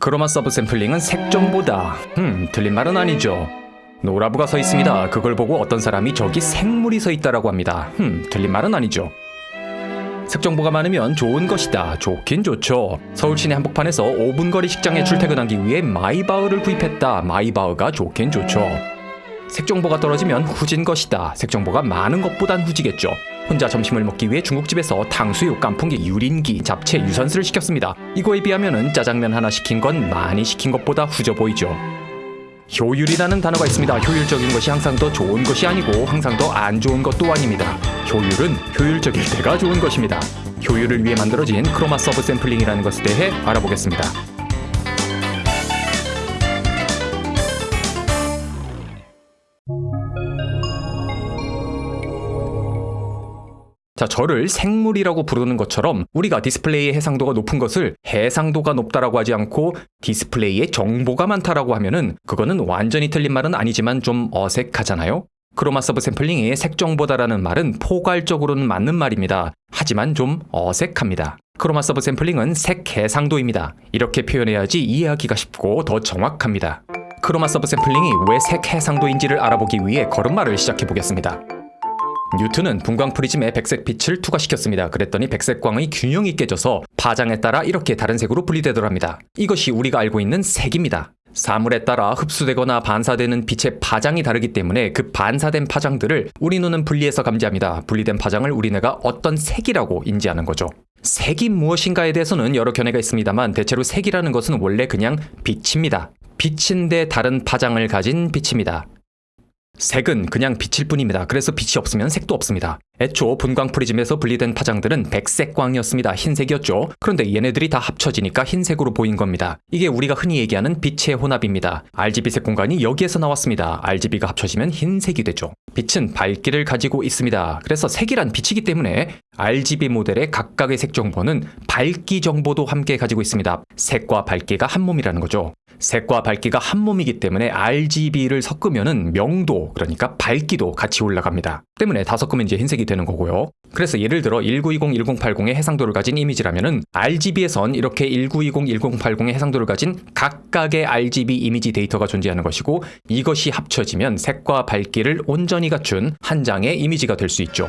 chroma subsampling은 색정보다. 음 틀린 말은 아니죠. 노라브가 서 있습니다. 그걸 보고 어떤 사람이 저기 생물이 서 있다라고 합니다. 음 틀린 말은 아니죠. 색정보가 많으면 좋은 것이다. 좋긴 좋죠. 서울 시내 한복판에서 5분 거리 직장에 출퇴근하기 위해 마이바흐를 구입했다. 마이바흐가 좋긴 좋죠. 색정보가 떨어지면 후진 것이다. 색정보가 많은 것보단 후지겠죠 혼자 점심을 먹기 위해 중국집에서 탕수육, 깐풍기, 유린기, 잡채, 유산슬을 시켰습니다. 이거에 비하면 짜장면 하나 시킨 건 많이 시킨 것보다 후져 보이죠. 효율이라는 단어가 있습니다. 효율적인 것이 항상 더 좋은 것이 아니고 항상 더 안 좋은 것도 아닙니다. 효율은 효율적일 때가 좋은 것입니다. 효율을 위해 만들어진 chroma subsampling이라는 것에 대해 알아보겠습니다. 자, 저를 생물이라고 부르는 것처럼 우리가 디스플레이의 해상도가 높은 것을 해상도가 높다라고 하지 않고 디스플레이에 정보가 많다라고 하면은 그거는 완전히 틀린 말은 아니지만 좀 어색하잖아요. chroma subsampling의 색정보다라는 말은 포괄적으로는 맞는 말입니다. 하지만 좀 어색합니다. chroma subsampling은 색 해상도입니다. 이렇게 표현해야지 이해하기가 쉽고 더 정확합니다. chroma subsampling이 왜 색 해상도인지를 알아보기 위해 걸음마를 시작해 보겠습니다. 뉴턴은 분광 프리즘에 백색 빛을 투과시켰습니다. 그랬더니 백색광의 균형이 깨져서 파장에 따라 이렇게 다른 색으로 분리되더랍니다. 이것이 우리가 알고 있는 색입니다. 사물에 따라 흡수되거나 반사되는 빛의 파장이 다르기 때문에 그 반사된 파장들을 우리 눈은 분리해서 감지합니다. 분리된 파장을 우리 뇌가 어떤 색이라고 인지하는 거죠. 색이 무엇인가에 대해서는 여러 견해가 있습니다만 대체로 색이라는 것은 원래 그냥 빛입니다. 빛인데 다른 파장을 가진 빛입니다. 색은 그냥 빛일 뿐입니다. 그래서 빛이 없으면 색도 없습니다. 애초 분광 프리즘에서 분리된 파장들은 백색 광이었습니다. 흰색이었죠. 그런데 얘네들이 다 합쳐지니까 흰색으로 보인 겁니다. 이게 우리가 흔히 얘기하는 빛의 혼합입니다. RGB색 공간이 여기에서 나왔습니다. RGB가 합쳐지면 흰색이 되죠. 빛은 밝기를 가지고 있습니다. 그래서 색이란 빛이기 때문에 RGB 모델의 각각의 색 정보는 밝기 정보도 함께 가지고 있습니다. 색과 밝기가 한 몸이라는 거죠. 색과 밝기가 한 몸이기 때문에 RGB를 섞으면은 명도 그러니까 밝기도 같이 올라갑니다. 때문에 다 섞으면 이제 흰색이 되는 거고요. 그래서 예를 들어 1920, 1080의 해상도를 가진 이미지라면 은 RGB에선 이렇게 1920, 1080의 해상도를 가진 각각의 RGB 이미지 데이터가 존재하는 것이고 이것이 합쳐지면 색과 밝기를 온전히 갖춘 한 장의 이미지가 될 수 있죠.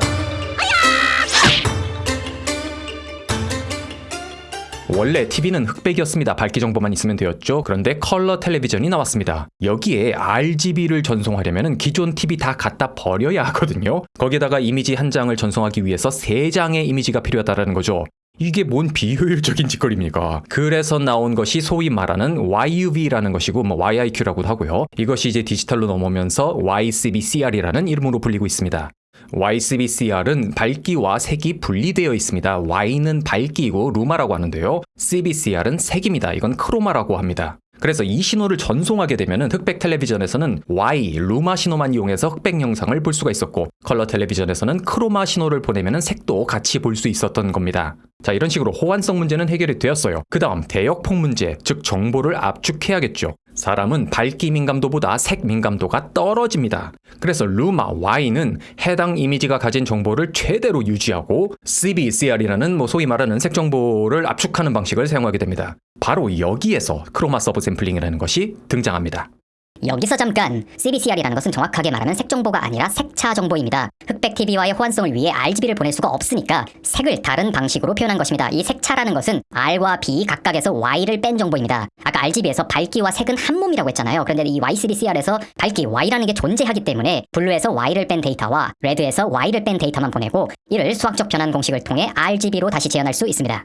원래 TV는 흑백이었습니다. 밝기 정보만 있으면 되었죠. 그런데 컬러 텔레비전이 나왔습니다. 여기에 RGB를 전송하려면 기존 TV 다 갖다 버려야 하거든요. 거기에다가 이미지 한 장을 전송하기 위해서 세 장의 이미지가 필요하다는 거죠. 이게 뭔 비효율적인 짓거리입니까? 그래서 나온 것이 소위 말하는 YUV라는 것이고 뭐 YIQ라고도 하고요. 이것이 이제 디지털로 넘어오면서 YCBCR이라는 이름으로 불리고 있습니다. YCBCR은 밝기와 색이 분리되어 있습니다. Y는 밝기이고 luma라고 하는데요. CBCR은 색입니다. 이건 chroma라고 합니다. 그래서 이 신호를 전송하게 되면 흑백 텔레비전에서는 Y, luma 신호만 이용해서 흑백 영상을 볼 수가 있었고 컬러 텔레비전에서는 chroma 신호를 보내면 색도 같이 볼 수 있었던 겁니다. 자 이런 식으로 호환성 문제는 해결이 되었어요. 그 다음 대역폭 문제, 즉 정보를 압축해야겠죠. 사람은 밝기 민감도보다 색 민감도가 떨어집니다. 그래서 luma Y는 해당 이미지가 가진 정보를 최대로 유지하고 CBCR이라는 뭐 소위 말하는 색 정보를 압축하는 방식을 사용하게 됩니다. 바로 여기에서 chroma subsampling이라는 것이 등장합니다. 여기서 잠깐 CBCR이라는 것은 정확하게 말하면 색 정보가 아니라 색차 정보입니다. 흑백 TV와의 호환성을 위해 RGB를 보낼 수가 없으니까 색을 다른 방식으로 표현한 것입니다. 이 색차라는 것은 R과 B 각각에서 Y를 뺀 정보입니다. 아까 RGB에서 밝기와 색은 한 몸이라고 했잖아요. 그런데 이 YCBCR에서 밝기 Y라는 게 존재하기 때문에 blue에서 Y를 뺀 데이터와 red에서 Y를 뺀 데이터만 보내고 이를 수학적 변환 공식을 통해 RGB로 다시 재현할 수 있습니다.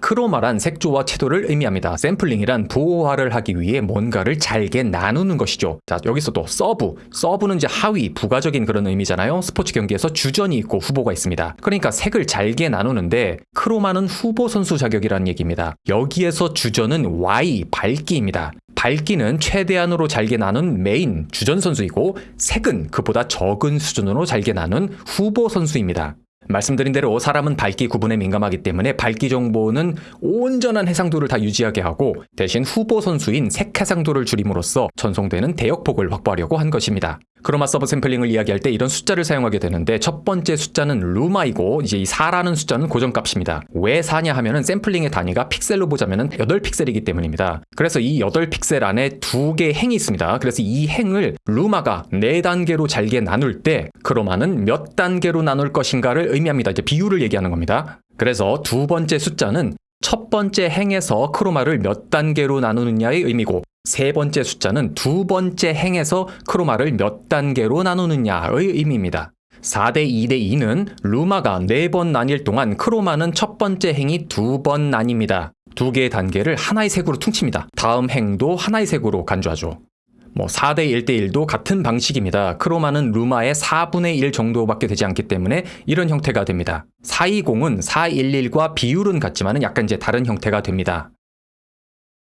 chroma란 색조와 채도를 의미합니다. 샘플링이란 부호화를 하기 위해 뭔가를 잘게 나누는 것이죠. 자, 여기서 또 sub. Sub는 이제 하위, 부가적인 그런 의미잖아요. 스포츠 경기에서 주전이 있고 후보가 있습니다. 그러니까 색을 잘게 나누는데 chroma는 후보 선수 자격이라는 얘기입니다. 여기에서 주전은 Y, 밝기입니다. 밝기는 최대한으로 잘게 나눈 메인 주전 선수이고 색은 그보다 적은 수준으로 잘게 나눈 후보 선수입니다. 말씀드린 대로 사람은 밝기 구분에 민감하기 때문에 밝기 정보는 온전한 해상도를 다 유지하게 하고 대신 후보 선수인 색 해상도를 줄임으로써 전송되는 대역폭을 확보하려고 한 것입니다. chroma subsampling을 이야기할 때 이런 숫자를 사용하게 되는데 첫 번째 숫자는 luma이고 이제 이 4라는 숫자는 고정값입니다. 왜 4냐 하면은 샘플링의 단위가 픽셀로 보자면은 8픽셀이기 때문입니다. 그래서 이 8픽셀 안에 두 개의 행이 있습니다. 그래서 이 행을 luma가 4단계로 잘게 나눌 때 chroma는 몇 단계로 나눌 것인가를 의미합니다. 이제 비율을 얘기하는 겁니다. 그래서 두 번째 숫자는 첫 번째 행에서 크로마를 몇 단계로 나누느냐의 의미고 세 번째 숫자는 두 번째 행에서 크로마를 몇 단계로 나누느냐의 의미입니다. 4대 2대 2는 루마가 4번 나뉠 동안 크로마는 첫 번째 행이 두 번 나뉩니다. 두 개의 단계를 하나의 색으로 퉁칩니다. 다음 행도 하나의 색으로 간주하죠. 뭐 4대 1대 1도 같은 방식입니다. 크로마는 루마의 4분의 1 정도밖에 되지 않기 때문에 이런 형태가 됩니다. 420은 411과 비율은 같지만 약간 이제 다른 형태가 됩니다.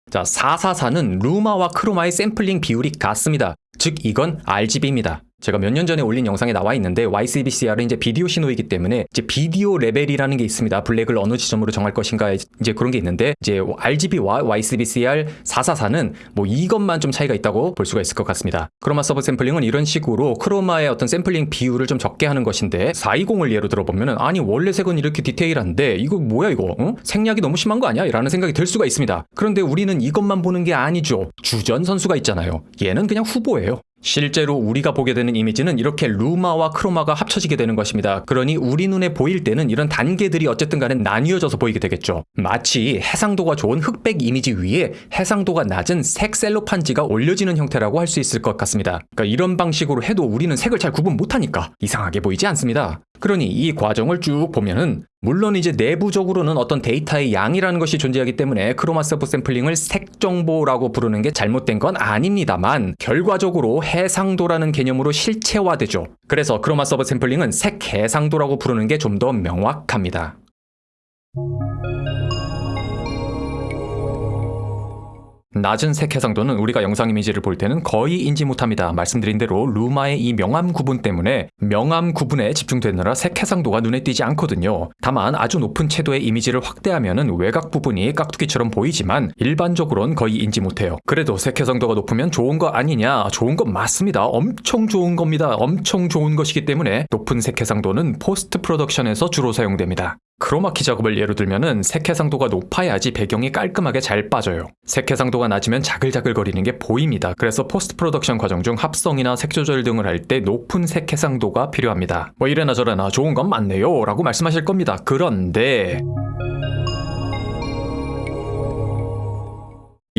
자, 444는 luma와 chroma의 샘플링 비율이 같습니다. 즉 이건 RGB입니다. 제가 몇 년 전에 올린 영상에 나와 있는데 YCBCR은 이제 비디오 신호이기 때문에 이제 비디오 레벨이라는 게 있습니다. 블랙을 어느 지점으로 정할 것인가 이제 그런 게 있는데 이제 RGB와 YCBCR 444는 뭐 이것만 좀 차이가 있다고 볼 수가 있을 것 같습니다. chroma subsampling은 이런 식으로 chroma의 어떤 샘플링 비율을 좀 적게 하는 것인데 420을 예로 들어보면은 아니 원래 색은 이렇게 디테일한데 이거 뭐야 이거 어? 생략이 너무 심한 거 아니야? 라는 생각이 들 수가 있습니다. 그런데 우리는 이것만 보는 게 아니죠. 주전 선수가 있잖아요. 얘는 그냥 후보예요. 실제로 우리가 보게 되는 이미지는 이렇게 luma와 chroma가 합쳐지게 되는 것입니다. 그러니 우리 눈에 보일 때는 이런 단계들이 어쨌든 간에 나뉘어져서 보이게 되겠죠. 마치 해상도가 좋은 흑백 이미지 위에 해상도가 낮은 색 셀로판지가 올려지는 형태라고 할 수 있을 것 같습니다. 그러니까 이런 방식으로 해도 우리는 색을 잘 구분 못하니까 이상하게 보이지 않습니다. 그러니 이 과정을 쭉 보면은 물론 이제 내부적으로는 어떤 데이터의 양이라는 것이 존재하기 때문에 chroma subsampling을 색 정보라고 부르는 게 잘못된 건 아닙니다만 결과적으로 해상도라는 개념으로 실체화되죠. 그래서 chroma subsampling은 색 해상도라고 부르는 게 좀 더 명확합니다. 낮은 색 해상도는 우리가 영상 이미지를 볼 때는 거의 인지 못합니다. 말씀드린 대로 luma의 이 명암 구분 때문에 명암 구분에 집중되느라 색 해상도가 눈에 띄지 않거든요. 다만 아주 높은 채도의 이미지를 확대하면 외곽 부분이 깍두기처럼 보이지만 일반적으로는 거의 인지 못해요. 그래도 색 해상도가 높으면 좋은 거 아니냐? 좋은 건 맞습니다. 엄청 좋은 겁니다. 엄청 좋은 것이기 때문에 높은 색 해상도는 post production에서 주로 사용됩니다. 크로마키 작업을 예로 들면은 색 해상도가 높아야지 배경이 깔끔하게 잘 빠져요. 색 해상도가 낮으면 자글자글 거리는 게 보입니다. 그래서 post production 과정 중 합성이나 색 조절 등을 할 때 높은 색 해상도가 필요합니다. 뭐 이래나 저래나 좋은 건 맞네요 라고 말씀하실 겁니다. 그런데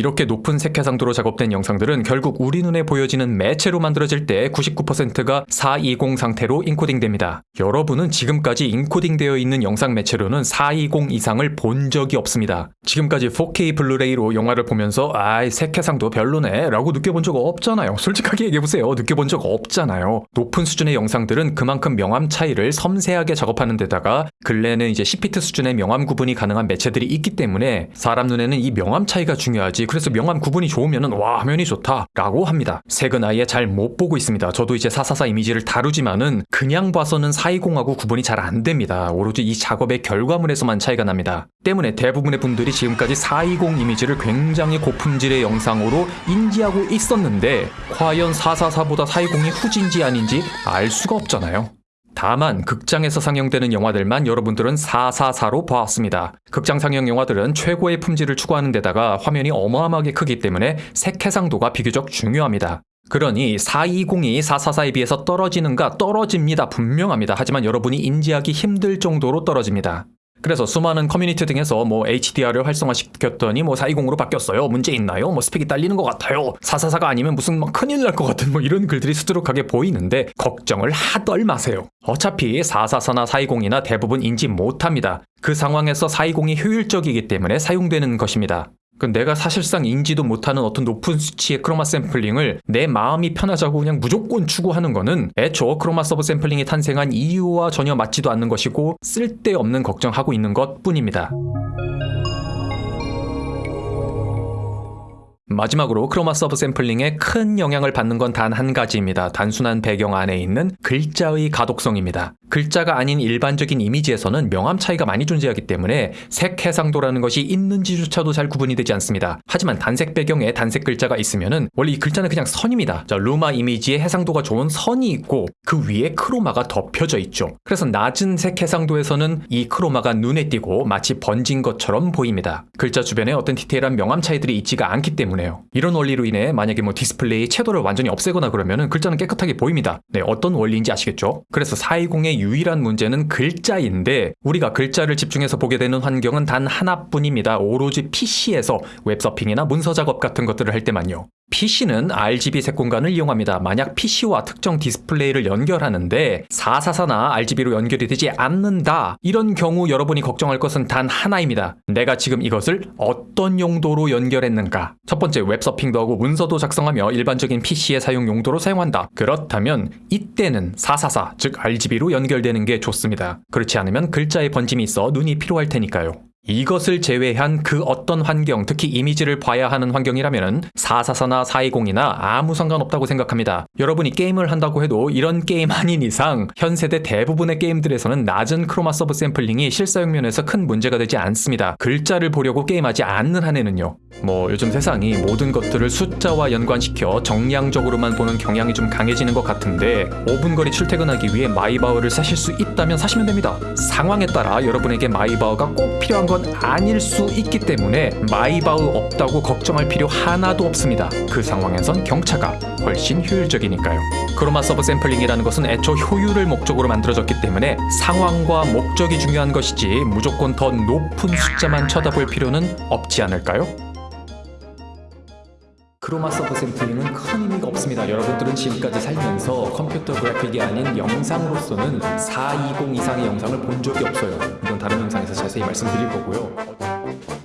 이렇게 높은 색해상도로 작업된 영상들은 결국 우리 눈에 보여지는 매체로 만들어질 때 99%가 420 상태로 인코딩됩니다. 여러분은 지금까지 인코딩되어 있는 영상 매체로는 420 이상을 본 적이 없습니다. 지금까지 4K 블루레이로 영화를 보면서 아이 색해상도 별로네 라고 느껴본 적 없잖아요. 솔직하게 얘기해보세요. 느껴본 적 없잖아요. 높은 수준의 영상들은 그만큼 명암 차이를 섬세하게 작업하는 데다가 근래는 이제 10비트 수준의 명암 구분이 가능한 매체들이 있기 때문에 사람 눈에는 이 명암 차이가 중요하지 그래서 명암 구분이 좋으면은 와 화면이 좋다 라고 합니다. 색은 아예 잘 못 보고 있습니다. 저도 이제 444 이미지를 다루지만은 그냥 봐서는 420하고 구분이 잘 안 됩니다. 오로지 이 작업의 결과물에서만 차이가 납니다. 때문에 대부분의 분들이 지금까지 420 이미지를 굉장히 고품질의 영상으로 인지하고 있었는데 과연 444보다 420이 후진지 아닌지 알 수가 없잖아요 다만 극장에서 상영되는 영화들만 여러분들은 444로 봐왔습니다. 극장 상영 영화들은 최고의 품질을 추구하는 데다가 화면이 어마어마하게 크기 때문에 색해상도가 비교적 중요합니다. 그러니 420이 444에 비해서 떨어지는가 떨어집니다. 분명합니다. 하지만 여러분이 인지하기 힘들 정도로 떨어집니다. 그래서 수많은 커뮤니티 등에서 뭐 HDR을 활성화시켰더니 뭐 420으로 바뀌었어요. 문제 있나요? 뭐 스펙이 딸리는 것 같아요. 444가 아니면 무슨 막 큰일 날 것 같은 뭐 이런 글들이 수두룩하게 보이는데 걱정을 하덜 마세요. 어차피 444나 420이나 대부분 인지 못합니다. 그 상황에서 420이 효율적이기 때문에 사용되는 것입니다. 그 내가 사실상 인지도 못하는 어떤 높은 수치의 chroma sampling을 내 마음이 편하자고 그냥 무조건 추구하는 거는 애초 chroma subsampling이 탄생한 이유와 전혀 맞지도 않는 것이고 쓸데없는 걱정하고 있는 것 뿐입니다. 마지막으로 chroma subsampling에 큰 영향을 받는 건 단 한 가지입니다. 단순한 배경 안에 있는 글자의 가독성입니다. 글자가 아닌 일반적인 이미지에서는 명암 차이가 많이 존재하기 때문에 색 해상도라는 것이 있는지조차도 잘 구분이 되지 않습니다. 하지만 단색 배경에 단색 글자가 있으면은 원래 이 글자는 그냥 선입니다. 자, luma 이미지에 해상도가 좋은 선이 있고 그 위에 chroma가 덮여져 있죠. 그래서 낮은 색 해상도에서는 이 chroma가 눈에 띄고 마치 번진 것처럼 보입니다. 글자 주변에 어떤 디테일한 명암 차이들이 있지가 않기 때문에요. 이런 원리로 인해 만약에 뭐 디스플레이 채도를 완전히 없애거나 그러면은 글자는 깨끗하게 보입니다. 네, 어떤 원리인지 아시겠죠? 그래서 420의 유일한 문제는 글자인데 우리가 글자를 집중해서 보게 되는 환경은 단 하나뿐입니다. 오로지 PC에서 웹서핑이나 문서 작업 같은 것들을 할 때만요. PC는 RGB 색 공간을 이용합니다. 만약 PC와 특정 디스플레이를 연결하는데 444나 RGB로 연결이 되지 않는다. 이런 경우 여러분이 걱정할 것은 단 하나입니다. 내가 지금 이것을 어떤 용도로 연결했는가? 첫 번째 웹서핑도 하고 문서도 작성하며 일반적인 PC의 사용 용도로 사용한다. 그렇다면 이때는 444, 즉 RGB로 연결되는 게 좋습니다. 그렇지 않으면 글자의 번짐이 있어 눈이 피로할 테니까요. 이것을 제외한 그 어떤 환경, 특히 이미지를 봐야 하는 환경이라면 444나 420이나 아무 상관없다고 생각합니다. 여러분이 게임을 한다고 해도 이런 게임 아닌 이상 현 세대 대부분의 게임들에서는 낮은 chroma subsampling이 실사용 면에서 큰 문제가 되지 않습니다. 글자를 보려고 게임하지 않는 한에는요. 뭐 요즘 세상이 모든 것들을 숫자와 연관시켜 정량적으로만 보는 경향이 좀 강해지는 것 같은데 5분 거리 출퇴근하기 위해 마이바흐를 사실 수 있다면 사시면 됩니다. 상황에 따라 여러분에게 마이바흐가 꼭 필요한 건 아닐 수 있기 때문에 마이바흐 없다고 걱정할 필요 하나도 없습니다. 그 상황에선 경차가 훨씬 효율적이니까요. chroma subsampling이라는 것은 애초 효율을 목적으로 만들어졌기 때문에 상황과 목적이 중요한 것이지 무조건 더 높은 숫자만 쳐다볼 필요는 없지 않을까요? chroma subsampling은 큰 의미가 없습니다. 여러분들은 지금까지 살면서 컴퓨터 그래픽이 아닌 영상으로서는 420 이상의 영상을 본 적이 없어요. 이건 다른 영상에서 자세히 말씀드릴 거고요.